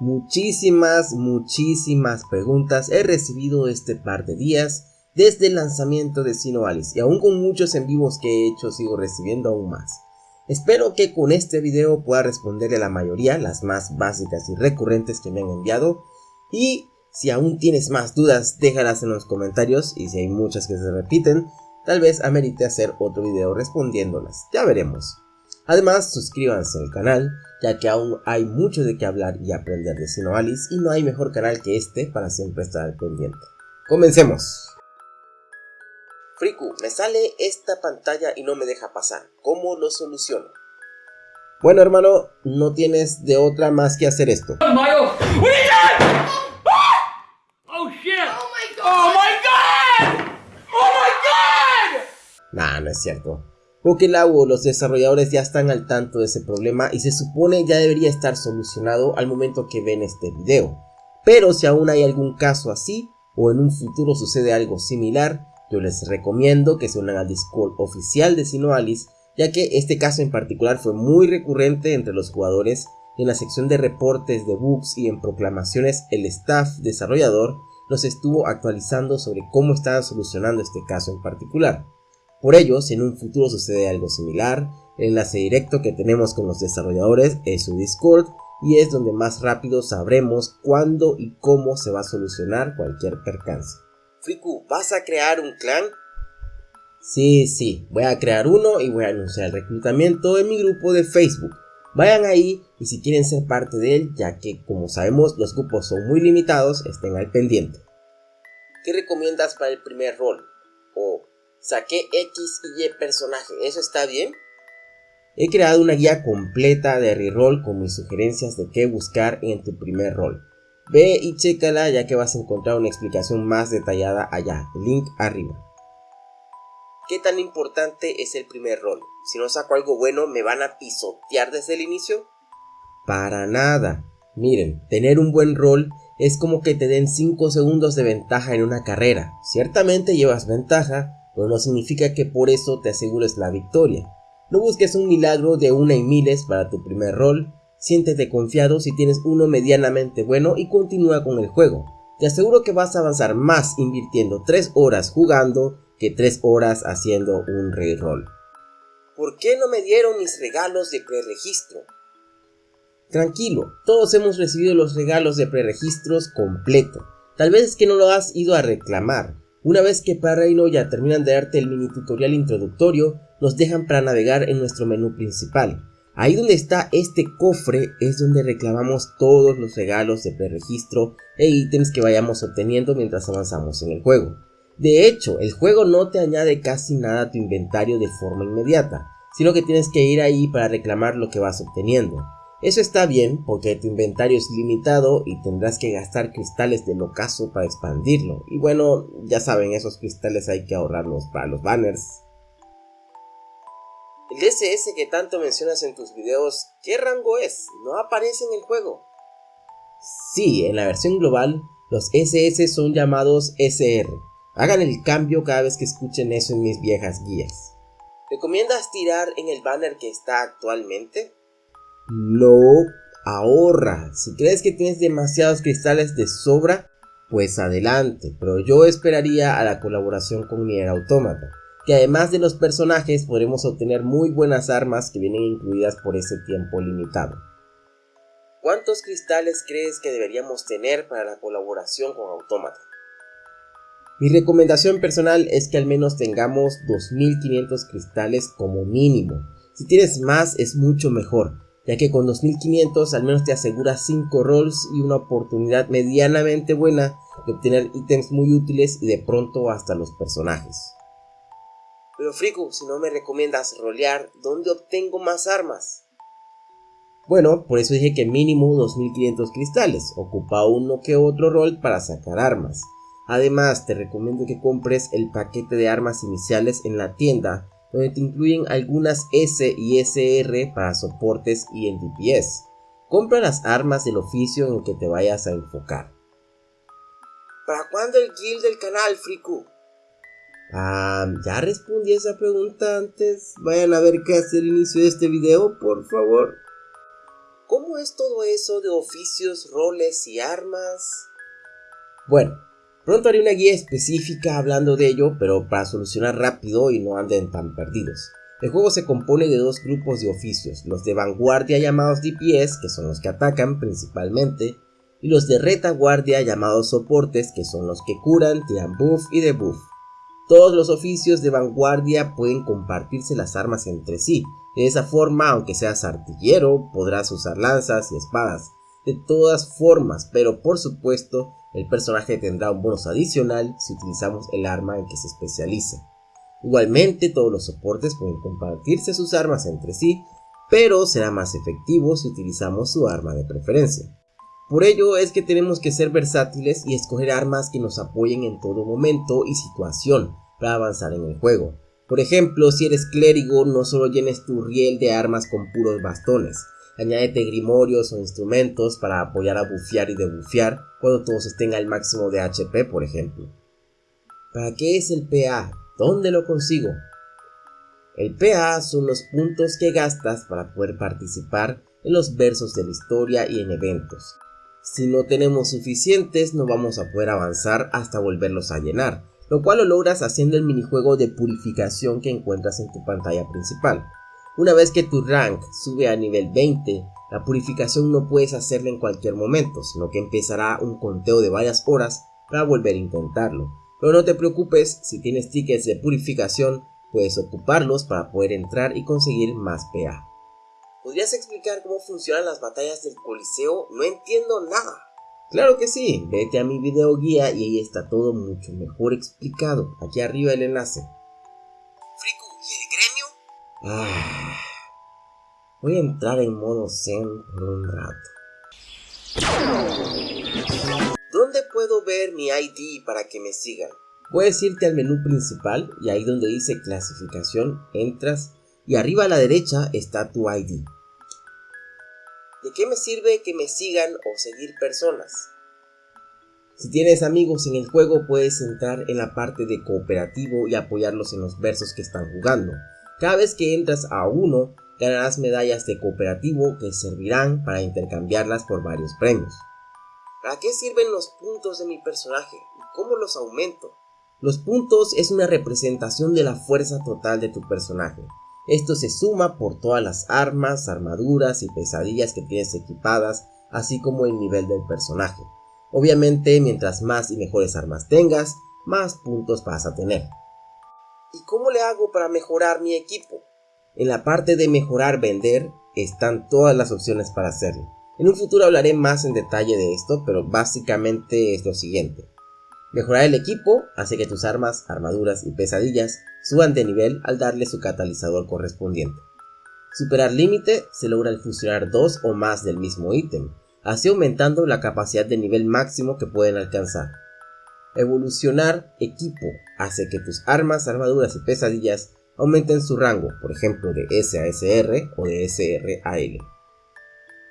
Muchísimas, muchísimas preguntas he recibido este par de días desde el lanzamiento de Sinoalis y aún con muchos en vivos que he hecho sigo recibiendo aún más. Espero que con este video pueda responderle a la mayoría, las más básicas y recurrentes que me han enviado y si aún tienes más dudas déjalas en los comentarios y si hay muchas que se repiten, tal vez amerite hacer otro video respondiéndolas, ya veremos. Además suscríbanse al canal ya que aún hay mucho de qué hablar y aprender de Sinoalis y no hay mejor canal que este para siempre estar al pendiente. ¡Comencemos! Friku, me sale esta pantalla y no me deja pasar. ¿Cómo lo soluciono? Bueno hermano, no tienes de otra más que hacer esto. Oh my god! Oh shit! Oh my god! Oh my god! Oh my god! Nah, no es cierto. Pokelau o los desarrolladores ya están al tanto de ese problema y se supone ya debería estar solucionado al momento que ven este video. Pero si aún hay algún caso así, o en un futuro sucede algo similar, yo les recomiendo que se unan al Discord oficial de Sinoalis, ya que este caso en particular fue muy recurrente entre los jugadores en la sección de reportes de bugs y en proclamaciones el staff desarrollador los estuvo actualizando sobre cómo estaban solucionando este caso en particular. Por ello, si en un futuro sucede algo similar, el enlace directo que tenemos con los desarrolladores es su Discord y es donde más rápido sabremos cuándo y cómo se va a solucionar cualquier percance. Friku, ¿vas a crear un clan? Sí, sí, voy a crear uno y voy a anunciar el reclutamiento en mi grupo de Facebook. Vayan ahí y si quieren ser parte de él, ya que como sabemos los grupos son muy limitados, estén al pendiente. ¿Qué recomiendas para el primer rol? O saqué X y Y personaje, ¿eso está bien? He creado una guía completa de reroll con mis sugerencias de qué buscar en tu primer rol. Ve y chécala ya que vas a encontrar una explicación más detallada allá, link arriba. ¿Qué tan importante es el primer rol? Si no saco algo bueno, ¿me van a pisotear desde el inicio? Para nada. Miren, tener un buen rol es como que te den 5 segundos de ventaja en una carrera. Ciertamente llevas ventaja, pero no significa que por eso te asegures la victoria. No busques un milagro de una y miles para tu primer rol, siéntete confiado si tienes uno medianamente bueno y continúa con el juego. Te aseguro que vas a avanzar más invirtiendo 3 horas jugando que 3 horas haciendo un reroll. ¿Por qué no me dieron mis regalos de preregistro? Tranquilo, todos hemos recibido los regalos de preregistros completo. Tal vez es que no lo has ido a reclamar. Una vez que para Reino ya terminan de darte el mini tutorial introductorio, nos dejan para navegar en nuestro menú principal. Ahí donde está este cofre es donde reclamamos todos los regalos de preregistro e ítems que vayamos obteniendo mientras avanzamos en el juego. De hecho, el juego no te añade casi nada a tu inventario de forma inmediata, sino que tienes que ir ahí para reclamar lo que vas obteniendo. Eso está bien porque tu inventario es limitado y tendrás que gastar cristales del ocaso para expandirlo. Y bueno, ya saben, esos cristales hay que ahorrarlos para los banners. El DSS que tanto mencionas en tus videos, ¿qué rango es? ¿No aparece en el juego? Sí, en la versión global, los SS son llamados SR. Hagan el cambio cada vez que escuchen eso en mis viejas guías. ¿Recomiendas tirar en el banner que está actualmente? No, ahorra. Si crees que tienes demasiados cristales de sobra, pues adelante. Pero yo esperaría a la colaboración con Nier Automata. Que además de los personajes podremos obtener muy buenas armas que vienen incluidas por ese tiempo limitado. ¿Cuántos cristales crees que deberíamos tener para la colaboración con Automata? Mi recomendación personal es que al menos tengamos 2500 cristales como mínimo. Si tienes más es mucho mejor, ya que con 2500 al menos te aseguras 5 rolls y una oportunidad medianamente buena de obtener ítems muy útiles y de pronto hasta los personajes. Pero Friku, si no me recomiendas rolear, ¿dónde obtengo más armas? Bueno, por eso dije que mínimo 2500 cristales, ocupa uno que otro rol para sacar armas. Además, te recomiendo que compres el paquete de armas iniciales en la tienda donde te incluyen algunas S y SR para soportes y en DPS. Compra las armas del oficio en el que te vayas a enfocar. ¿Para cuándo el guild del canal, Friku? Ah, ya respondí esa pregunta antes. Vayan a ver qué hace el inicio de este video, por favor. ¿Cómo es todo eso de oficios, roles y armas? Bueno, pronto haré una guía específica hablando de ello, pero para solucionar rápido y no anden tan perdidos. El juego se compone de dos grupos de oficios, los de vanguardia llamados DPS, que son los que atacan principalmente, y los de retaguardia llamados soportes, que son los que curan, tiran buff y debuff. Todos los oficios de vanguardia pueden compartirse las armas entre sí, de esa forma, aunque seas artillero, podrás usar lanzas y espadas, de todas formas, pero por supuesto, el personaje tendrá un bonus adicional si utilizamos el arma en que se especializa. Igualmente, todos los soportes pueden compartirse sus armas entre sí, pero será más efectivo si utilizamos su arma de preferencia. Por ello es que tenemos que ser versátiles y escoger armas que nos apoyen en todo momento y situación para avanzar en el juego. Por ejemplo, si eres clérigo, no solo llenes tu riel de armas con puros bastones, añádete grimorios o instrumentos para apoyar a bufear y debufear cuando todos estén al máximo de HP, por ejemplo. ¿Para qué es el PA? ¿Dónde lo consigo? El PA son los puntos que gastas para poder participar en los versos de la historia y en eventos. Si no tenemos suficientes no vamos a poder avanzar hasta volverlos a llenar, lo cual lo logras haciendo el minijuego de purificación que encuentras en tu pantalla principal. Una vez que tu rank sube a nivel 20, la purificación no puedes hacerla en cualquier momento, sino que empezará un conteo de varias horas para volver a intentarlo. Pero no te preocupes, si tienes tickets de purificación, puedes ocuparlos para poder entrar y conseguir más PA. ¿Podrías explicar cómo funcionan las batallas del Coliseo? No entiendo nada. Claro que sí, vete a mi video guía y ahí está todo mucho mejor explicado. Aquí arriba el enlace. Ah, voy a entrar en modo zen por un rato. ¿Dónde puedo ver mi ID para que me sigan? Puedes irte al menú principal y ahí donde dice clasificación entras y arriba a la derecha está tu ID. ¿De qué me sirve que me sigan o seguir personas? Si tienes amigos en el juego puedes entrar en la parte de cooperativo y apoyarlos en los versos que están jugando. Cada vez que entras a uno ganarás medallas de cooperativo que servirán para intercambiarlas por varios premios. ¿Para qué sirven los puntos de mi personaje y cómo los aumento? Los puntos es una representación de la fuerza total de tu personaje. Esto se suma por todas las armas, armaduras y pesadillas que tienes equipadas, así como el nivel del personaje. Obviamente, mientras más y mejores armas tengas, más puntos vas a tener. ¿Y cómo le hago para mejorar mi equipo? En la parte de mejorar vender están todas las opciones para hacerlo. En un futuro hablaré más en detalle de esto, pero básicamente es lo siguiente. Mejorar el equipo hace que tus armas, armaduras y pesadillas suban de nivel al darle su catalizador correspondiente. Superar límite se logra al fusionar dos o más del mismo ítem, así aumentando la capacidad de nivel máximo que pueden alcanzar. Evolucionar equipo hace que tus armas, armaduras y pesadillas aumenten su rango, por ejemplo de S a SR o de SR a L.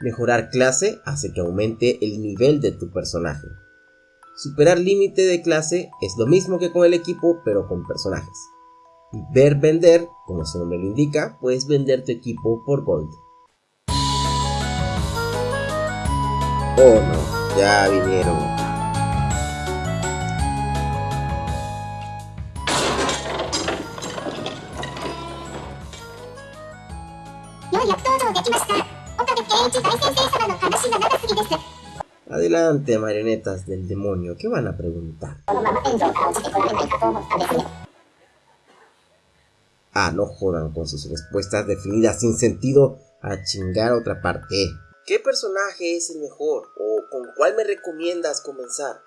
Mejorar clase hace que aumente el nivel de tu personaje. Superar límite de clase es lo mismo que con el equipo pero con personajes. Y ver vender, como su nombre lo indica, puedes vender tu equipo por gold. Oh no, ya vinieron. Adelante, marionetas del demonio, ¿qué van a preguntar? Ah, no jodan con sus respuestas definidas sin sentido a chingar otra parte. ¿Qué personaje es el mejor o con cuál me recomiendas comenzar?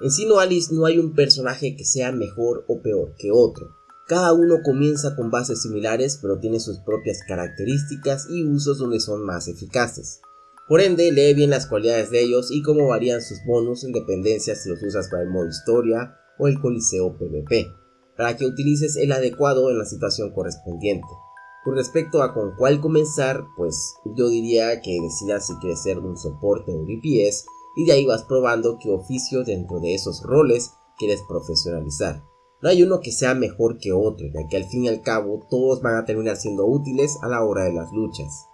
En Sino Alice no hay un personaje que sea mejor o peor que otro. Cada uno comienza con bases similares pero tiene sus propias características y usos donde son más eficaces. Por ende, lee bien las cualidades de ellos y cómo varían sus bonus en dependencia si los usas para el modo historia o el coliseo PvP, para que utilices el adecuado en la situación correspondiente. Con respecto a con cuál comenzar, pues yo diría que decidas si quieres ser un soporte o un DPS y de ahí vas probando qué oficio dentro de esos roles quieres profesionalizar. No hay uno que sea mejor que otro, ya que al fin y al cabo todos van a terminar siendo útiles a la hora de las luchas.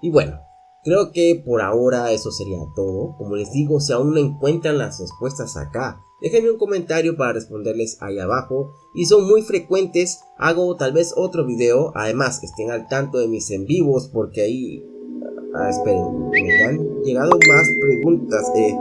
Y bueno, Creo que por ahora eso sería todo. Como les digo, si aún no encuentran las respuestas acá, déjenme un comentario para responderles ahí abajo. Y son muy frecuentes, hago tal vez otro video. Además, estén al tanto de mis en vivos porque ahí... Ah, esperen, me han llegado más preguntas. Eh,